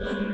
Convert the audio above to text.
Mm-hmm.